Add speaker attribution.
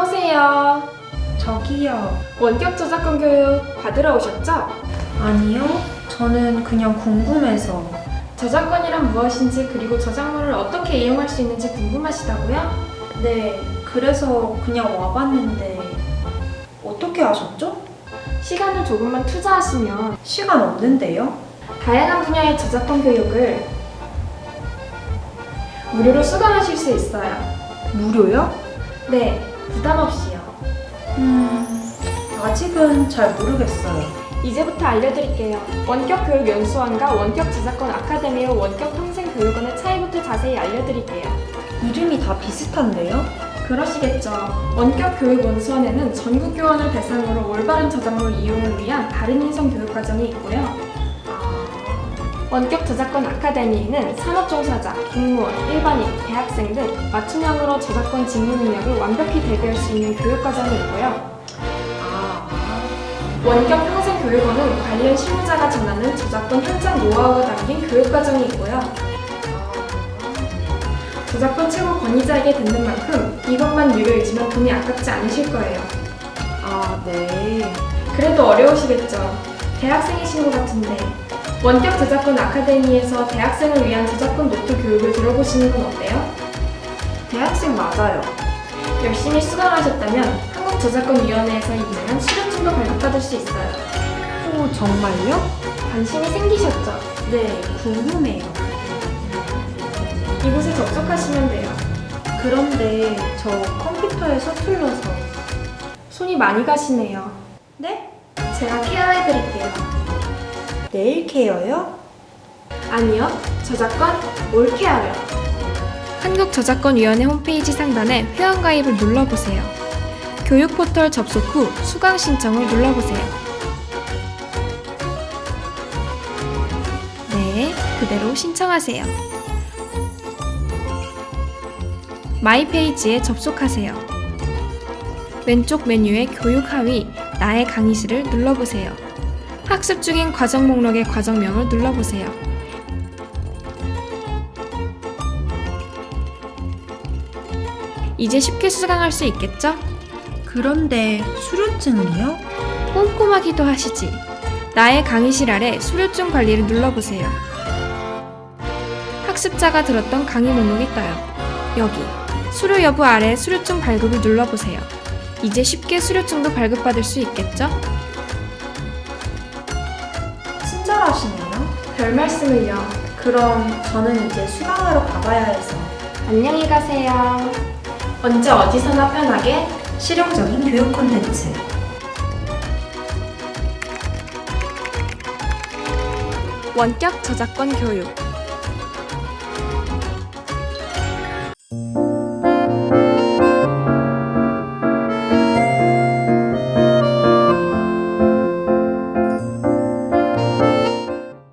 Speaker 1: 어서 오세요.
Speaker 2: 저기요.
Speaker 1: 원격 저작권 교육 받으러 오셨죠?
Speaker 2: 아니요. 저는 그냥 궁금해서.
Speaker 1: 저작권이란 무엇인지 그리고 저작물을 어떻게 이용할 수 있는지 궁금하시다고요?
Speaker 2: 네, 그래서 그냥 와봤는데 어떻게 하셨죠?
Speaker 1: 시간을 조금만 투자하시면
Speaker 2: 시간 없는데요?
Speaker 1: 다양한 분야의 저작권 교육을 무료로 수강하실 수 있어요.
Speaker 2: 무료요?
Speaker 1: 네, 부담 없이요.
Speaker 2: 음, 아직은 잘 모르겠어요.
Speaker 1: 이제부터 알려드릴게요. 원격 교육 연수원과 원격 저작권 아카데미와 원격 평생 교육원의 차이부터 자세히 알려드릴게요.
Speaker 2: 이름이 다 비슷한데요?
Speaker 1: 그러시겠죠. 원격 교육 원수원에는 전국 교원을 대상으로 올바른 저작물 이용을 위한 바른 인성 교육 과정이 있고요. 원격 저작권 아카데미에는 산업종사자, 공무원, 일반인, 대학생 등 맞춤형으로 저작권 직무 능력을 완벽히 대비할 수 있는 교육 과정이 있고요.
Speaker 2: 아,
Speaker 1: 원격 평생 교육원은 관련 실무자가 전하는 저작권 현장 노하우가 담긴 교육 과정이 있고요. 저작권 최고 권위자에게 듣는 만큼 이것만 유료이지만 돈이 아깝지 않으실 거예요.
Speaker 2: 아, 네.
Speaker 1: 그래도 어려우시겠죠. 대학생이신 것 같은데 원격 저작권 아카데미에서 대학생을 위한 저작권 노트 교육을 들어보시는 건 어때요?
Speaker 2: 대학생 맞아요.
Speaker 1: 열심히 수강하셨다면 한국저작권위원회에서 인정한 수료증도 발급받을 수 있어요.
Speaker 2: 오, 정말요?
Speaker 1: 관심이 생기셨죠?
Speaker 2: 네, 궁금해요.
Speaker 1: 이곳에 접속하시면 돼요.
Speaker 2: 그런데 저 컴퓨터에 서툴러서.
Speaker 1: 손이 많이 가시네요.
Speaker 2: 네?
Speaker 1: 제가 케어해드릴게요.
Speaker 2: 네일 케어요?
Speaker 1: 아니요, 저작권 올 케어요. 한국저작권위원회 홈페이지 상단에 회원가입을 눌러보세요. 교육 포털 접속 후 수강 신청을 눌러보세요. 네, 그대로 신청하세요. my page에 접속하세요. 왼쪽 메뉴의 교육 하위 나의 강의실을 눌러보세요. 학습 중인 과정 목록의 과정명을 눌러보세요. 이제 쉽게 수강할 수 있겠죠?
Speaker 2: 그런데 수료증이요?
Speaker 1: 꼼꼼하기도 하시지. 나의 강의실 아래 수료증 관리를 눌러보세요. 학습자가 들었던 강의 목록이 떠요. 여기 수료 여부 아래 수료증 발급을 눌러보세요. 이제 쉽게 수료증도 발급받을 수 있겠죠?
Speaker 2: 친절하시네요.
Speaker 1: 별 말씀을요.
Speaker 2: 그럼 저는 이제 수강하러 가봐야 해서
Speaker 1: 안녕히 가세요. 언제 어디서나 편하게
Speaker 2: 실용적인 교육 콘텐츠
Speaker 1: 원격 저작권 교육